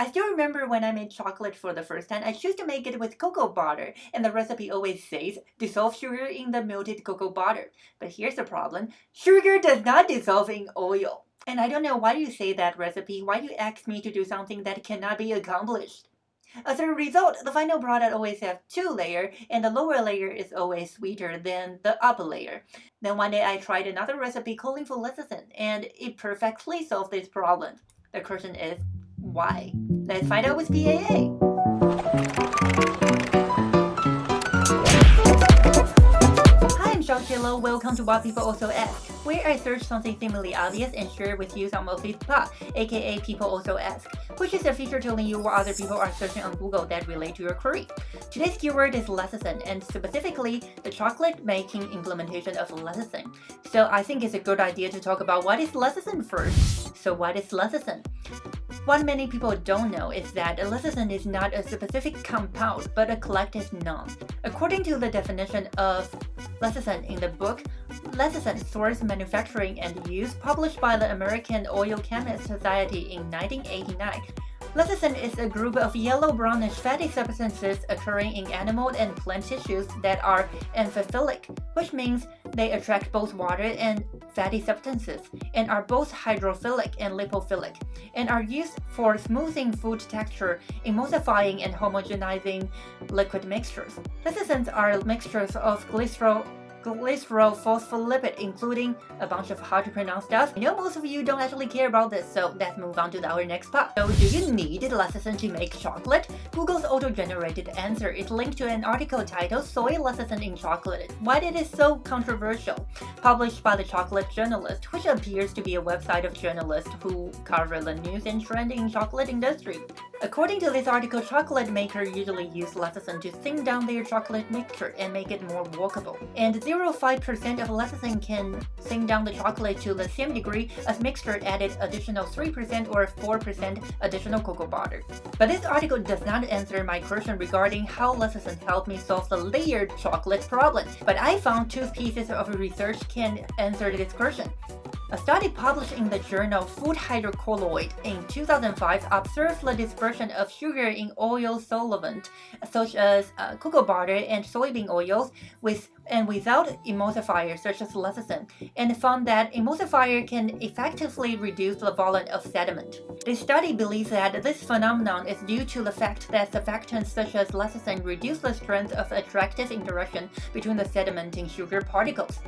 I still remember when I made chocolate for the first time, I choose to make it with cocoa butter, and the recipe always says dissolve sugar in the melted cocoa butter. But here's the problem, sugar does not dissolve in oil. And I don't know why you say that recipe, why you ask me to do something that cannot be accomplished. As a result, the final product always has two layers, and the lower layer is always sweeter than the upper layer. Then one day I tried another recipe calling for lecithin, and it perfectly solved this problem. The question is, why? Let's find out with PAA. Hi, I'm Sean Kilo. Welcome to What People Also Ask, where I search something seemingly obvious and share with you some of its plot, aka People Also Ask, which is a feature telling you what other people are searching on Google that relate to your query. Today's keyword is lecithin, and specifically the chocolate making implementation of lecithin. So I think it's a good idea to talk about what is lecithin first. So what is lecithin? What many people don't know is that lecithin is not a specific compound, but a collective noun. According to the definition of lecithin in the book Lecithin Source Manufacturing and Use published by the American Oil Chemists Society in 1989, Lecithin is a group of yellow-brownish fatty substances occurring in animal and plant tissues that are amphiphilic, which means they attract both water and fatty substances, and are both hydrophilic and lipophilic, and are used for smoothing food texture, emulsifying and homogenizing liquid mixtures. Lecithins are mixtures of glycerol glycerophospholipid, including a bunch of hard to pronounce stuff. I know most of you don't actually care about this, so let's move on to our next part. So do you need lecithin to make chocolate? Google's auto-generated answer is linked to an article titled Soy Lecithin in Chocolate. Why it is so controversial? Published by the Chocolate Journalist, which appears to be a website of journalists who cover the news and trend in chocolate industry. According to this article, chocolate makers usually use lecithin to thin down their chocolate mixture and make it more walkable. And 0.5% of lecithin can thin down the chocolate to the same degree as mixture added additional 3% or 4% additional cocoa butter. But this article does not answer my question regarding how lecithin helped me solve the layered chocolate problem. But I found two pieces of research can answer this question. A study published in the journal Food Hydrocolloid in 2005 observed the dispersion of sugar in oil solvent, such as uh, cocoa butter and soybean oils, with and without emulsifiers such as lecithin, and found that emulsifier can effectively reduce the volume of sediment. The study believes that this phenomenon is due to the fact that surfactants such as lecithin reduce the strength of attractive interaction between the sedimenting sugar particles.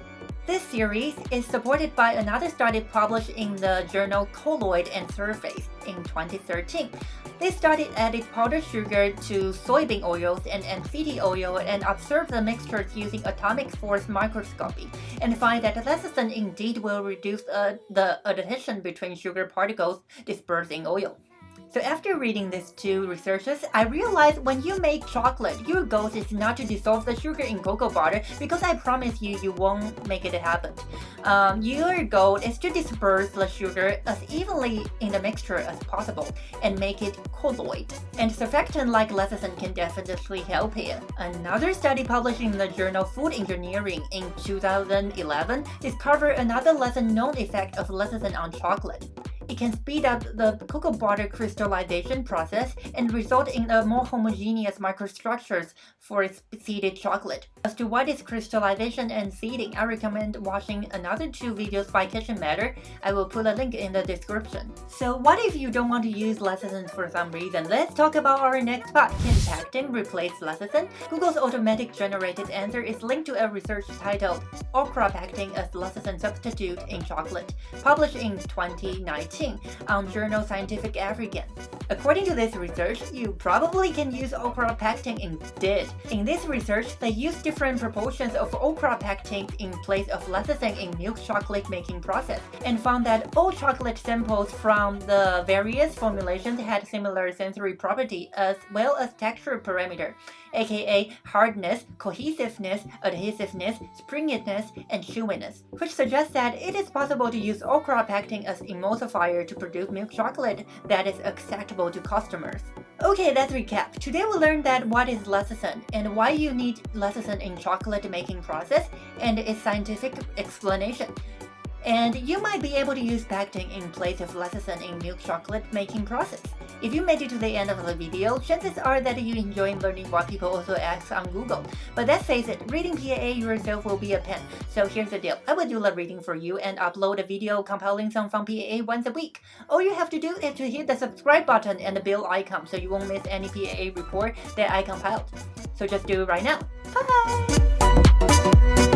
This series is supported by another study published in the journal Colloid and Surface in 2013. This study added powdered sugar to soybean oils and MCT oil and observed the mixtures using atomic force microscopy and find that lecithin indeed will reduce uh, the adhesion between sugar particles dispersed in oil. So after reading these two researches, I realized when you make chocolate, your goal is not to dissolve the sugar in cocoa butter because I promise you, you won't make it happen. Um, your goal is to disperse the sugar as evenly in the mixture as possible and make it colloid. And surfactant like lecithin can definitely help here. Another study published in the journal Food Engineering in 2011 discovered another lesser known effect of lecithin on chocolate. It can speed up the cocoa butter crystallization process and result in a more homogeneous microstructures for seeded chocolate. As to what is crystallization and seeding, I recommend watching another two videos by Kitchen Matter. I will put a link in the description. So what if you don't want to use lecithin for some reason? Let's talk about our next part. Can pectin replace lecithin? Google's automatic generated answer is linked to a research titled Okra Pectin as Lecithin Substitute in Chocolate, published in 2019 on journal um, Scientific African. According to this research, you probably can use okra pectin instead. In this research, they used different proportions of okra pectin in place of lecithin in milk chocolate making process, and found that all chocolate samples from the various formulations had similar sensory property as well as texture parameter aka hardness, cohesiveness, adhesiveness, springiness, and chewiness, which suggests that it is possible to use okra pectin as emulsifier to produce milk chocolate that is acceptable to customers. Okay, let's recap. Today we learned that what is lecithin and why you need lecithin in chocolate making process and its scientific explanation. And you might be able to use pectin in place of lecithin in milk chocolate making process. If you made it to the end of the video, chances are that you enjoy learning what people also ask on Google. But let's face it, reading PAA yourself will be a pain. So here's the deal. I will do the reading for you and upload a video compiling some from PAA once a week. All you have to do is to hit the subscribe button and the bell icon so you won't miss any PAA report that I compiled. So just do it right now. Bye!